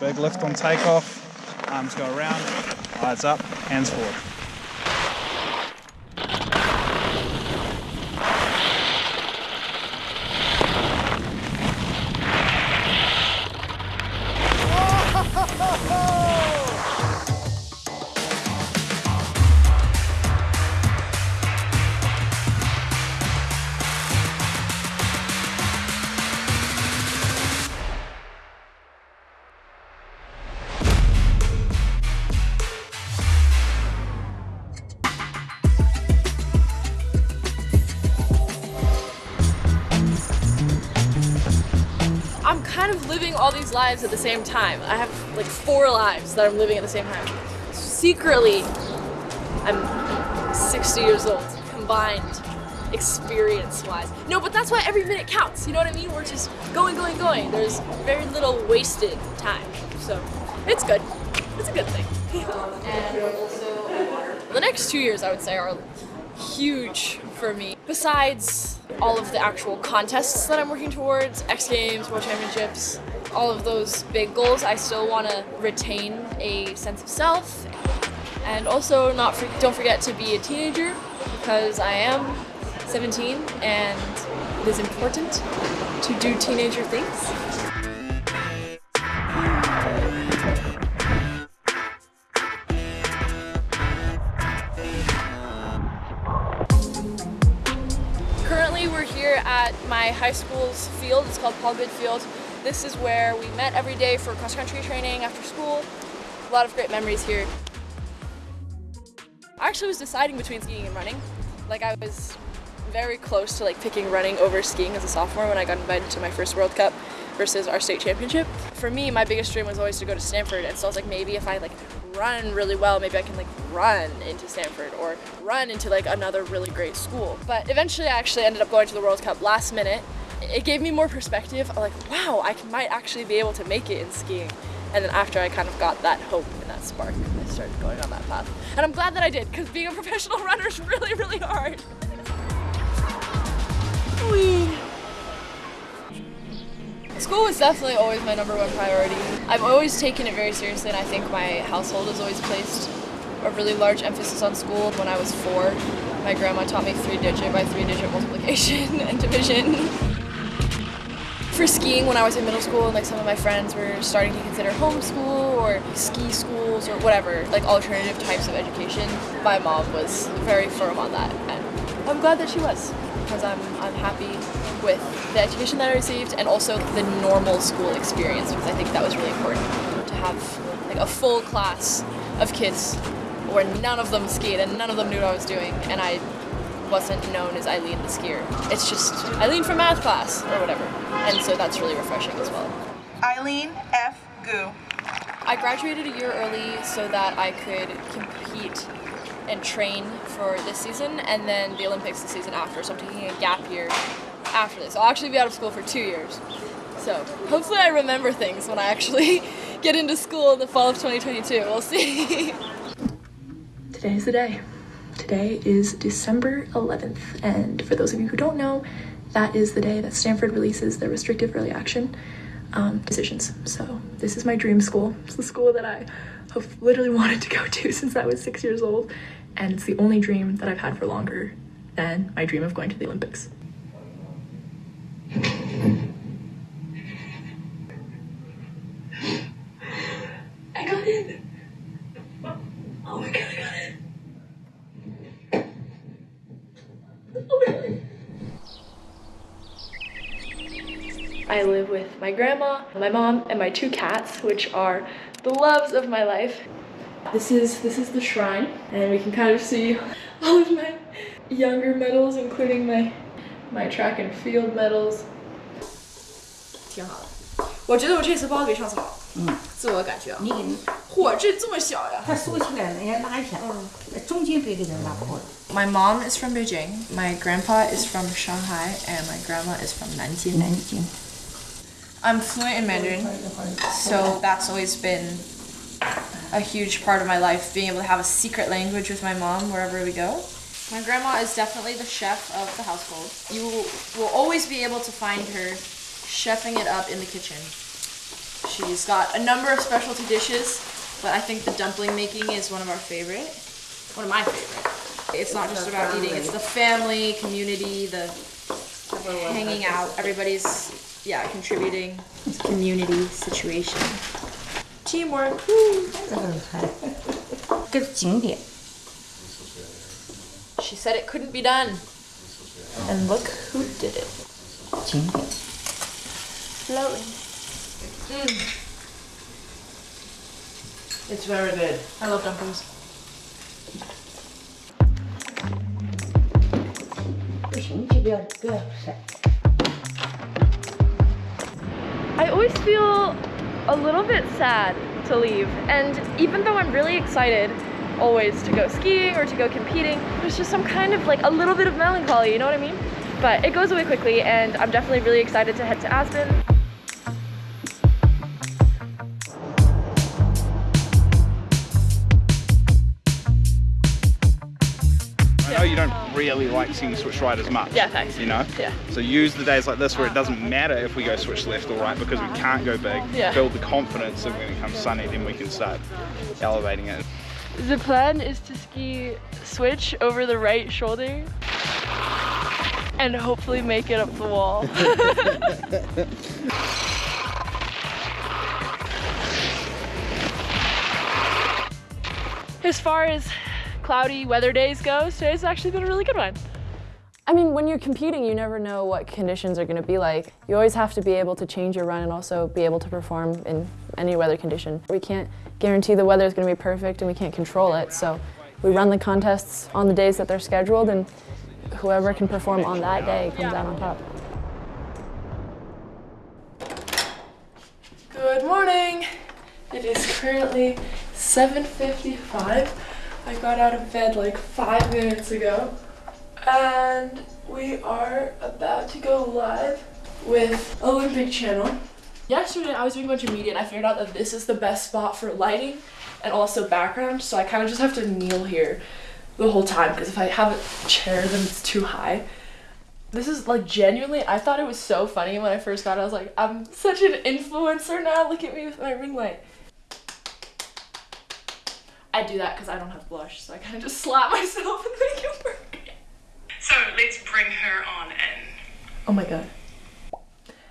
Big lift on takeoff. Arms go around. Eyes up. Hands forward. I'm kind of living all these lives at the same time. I have like four lives that I'm living at the same time. Secretly, I'm 60 years old, combined experience-wise. No, but that's why every minute counts. You know what I mean? We're just going, going, going. There's very little wasted time. So it's good. It's a good thing. the next two years, I would say, are huge for me. Besides all of the actual contests that I'm working towards, X Games, World Championships, all of those big goals, I still want to retain a sense of self and also not for, don't forget to be a teenager because I am 17 and it is important to do teenager things. My high school's field. It's called Paul Good Field. This is where we met every day for cross country training after school. A lot of great memories here. I actually was deciding between skiing and running. Like I was very close to like picking running over skiing as a sophomore when I got invited to my first World Cup versus our state championship. For me, my biggest dream was always to go to Stanford, and so I was like, maybe if I like run really well, maybe I can like run into Stanford or run into like another really great school. But eventually, I actually ended up going to the World Cup last minute. It gave me more perspective. Like, wow, I might actually be able to make it in skiing. And then after I kind of got that hope and that spark, I started going on that path. And I'm glad that I did, because being a professional runner is really, really hard. Whee! School was definitely always my number one priority. I've always taken it very seriously and I think my household has always placed a really large emphasis on school. When I was four, my grandma taught me three digit by three digit multiplication and division. For skiing, when I was in middle school and like some of my friends were starting to consider homeschool or ski schools or whatever, like alternative types of education, my mom was very firm on that and I'm glad that she was because I'm, I'm happy with the education that I received and also the normal school experience because I think that was really important to have like a full class of kids where none of them skied and none of them knew what I was doing and I wasn't known as Eileen the skier. It's just Eileen from math class or whatever. And so that's really refreshing as well. Eileen F. Gu. I graduated a year early so that I could compete and train for this season and then the Olympics the season after. So I'm taking a gap year after this. I'll actually be out of school for two years. So hopefully I remember things when I actually get into school in the fall of 2022. We'll see. Today's the day. Today is December 11th, and for those of you who don't know, that is the day that Stanford releases their restrictive early action um, decisions. So this is my dream school. It's the school that I have literally wanted to go to since I was six years old, and it's the only dream that I've had for longer than my dream of going to the Olympics. I got it! Oh my god, I got it! Oh my god. I live with my grandma, my mom, and my two cats, which are the loves of my life. This is this is the shrine, and we can kind of see all of my younger medals, including my my track and field medals. 挺好的，我觉得我这次包的比上次好。嗯，自我感觉啊。你给你，嚯，这这么小呀！它收起来了，人家拉一下，中间别给它拉破了。 My mom is from Beijing, my grandpa is from Shanghai, and my grandma is from Nanjing. 南京， I'm fluent in Mandarin, so that's always been a huge part of my life, being able to have a secret language with my mom wherever we go. My grandma is definitely the chef of the household. You will always be able to find her chefing it up in the kitchen. She's got a number of specialty dishes, but I think the dumpling making is one of our favorite. One of my favorite. It's not just about eating, it's the family, community, the hanging out. Everybody's, yeah, contributing. It's a community situation. Teamwork. woo. 这个景点， She said it couldn't be done. And look who did it. 景点。 Floating. It's very good. I love dumplings. 不行，这不要不要晒。 I always feel a little bit sad to leave. And even though I'm really excited always to go skiing or to go competing, there's just some kind of like a little bit of melancholy, you know what I mean? But it goes away quickly and I'm definitely really excited to head to Aspen. Really like seeing switch right as much. Yeah, thanks. You know? Yeah. So use the days like this where it doesn't matter if we go switch left or right because we can't go big. Yeah. Build the confidence that when it comes sunny, then we can start elevating it. The plan is to ski switch over the right shoulder and hopefully make it up the wall. as far as cloudy weather days go, today's actually been a really good one. I mean, when you're competing, you never know what conditions are going to be like. You always have to be able to change your run and also be able to perform in any weather condition. We can't guarantee the weather is going to be perfect and we can't control it, so we run the contests on the days that they're scheduled and whoever can perform on that day comes out on top. Good morning. It is currently 7:55. I got out of bed like 5 minutes ago. And we are about to go live with Olympic Channel. Yesterday I was doing a bunch of media and I figured out that this is the best spot for lighting and also background, so I kind of just have to kneel here the whole time because if I have a chair then it's too high. This is like genuinely, I thought it was so funny when I first got it. I was like, I'm such an influencer now. Look at me with my ring light. I do that because I don't have blush, so I kind of just slap myself and make it work. So let's bring her on in. Oh my god.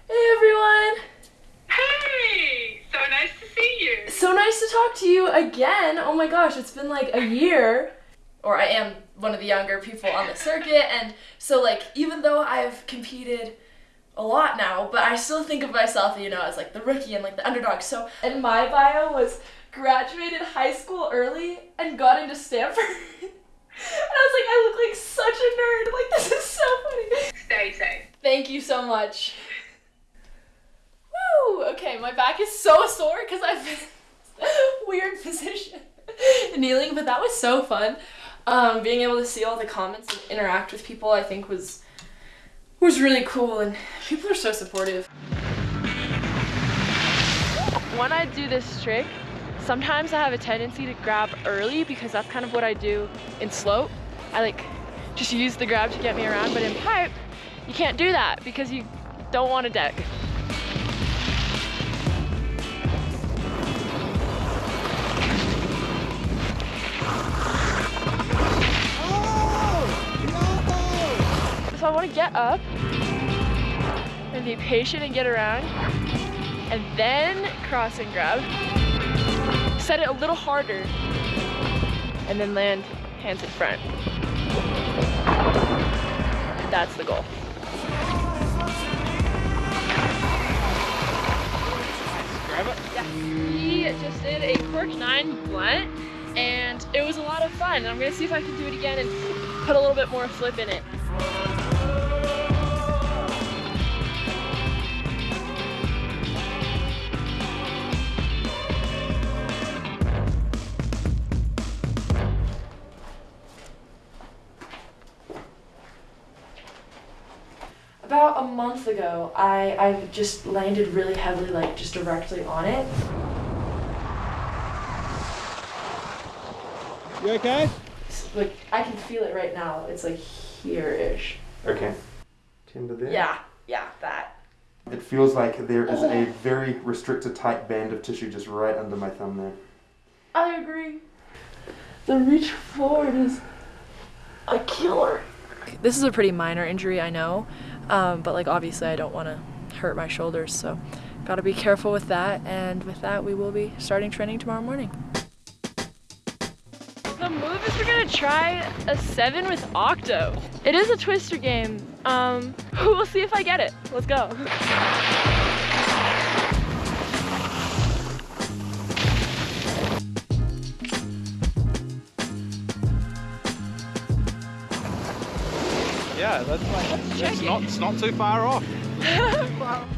Hey everyone! Hey, so nice to see you. So nice to talk to you again. Oh my gosh, it's been like a year. Or I am one of the younger people on the circuit, and so like even though I've competed a lot now, but I still think of myself, you know, as like the rookie and like the underdog. So and my bio was graduated high school early and got into Stanford. and I was like, I look like such a nerd. Like this is so funny. Stay safe. Thank you so much. Woo! Okay, my back is so sore because I've been in a weird position kneeling, but that was so fun. Um, being able to see all the comments and interact with people, I think was was really cool, and people are so supportive. When I do this trick, sometimes I have a tendency to grab early because that's kind of what I do in slope. I like just use the grab to get me around, but in pipe, you can't do that because you don't want a deck. So I want to get up and be patient and get around and then cross and grab. Set it a little harder and then land hands in front. That's the goal. Grab it. We just did a Cork 9 blunt and it was a lot of fun. I'm gonna see if I can do it again and put a little bit more flip in it. Month ago, I, I just landed really heavily, like just directly on it. You okay? like I can feel it right now. It's like here-ish. Okay. Timber there. Yeah, yeah, that. It feels like there is a very restricted tight band of tissue just right under my thumb there. I agree. The reach forward is a killer. This is a pretty minor injury, I know, um, but like obviously I don't want to hurt my shoulders, so gotta be careful with that. And with that, we will be starting training tomorrow morning. The move is we're gonna try a seven with Octo. It is a twister game. Um, we'll see if I get it. Let's go. Yeah, that's like, it's not, it's not too far off.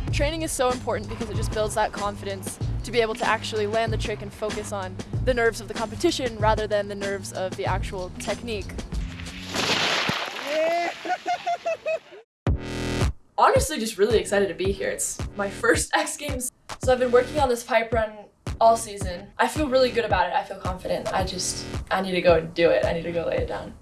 Training is so important because it just builds that confidence to be able to actually land the trick and focus on the nerves of the competition rather than the nerves of the actual technique. Honestly, just really excited to be here. It's my first X Games. So I've been working on this pipe run all season. I feel really good about it. I feel confident. I just, I need to go and do it. I need to go lay it down.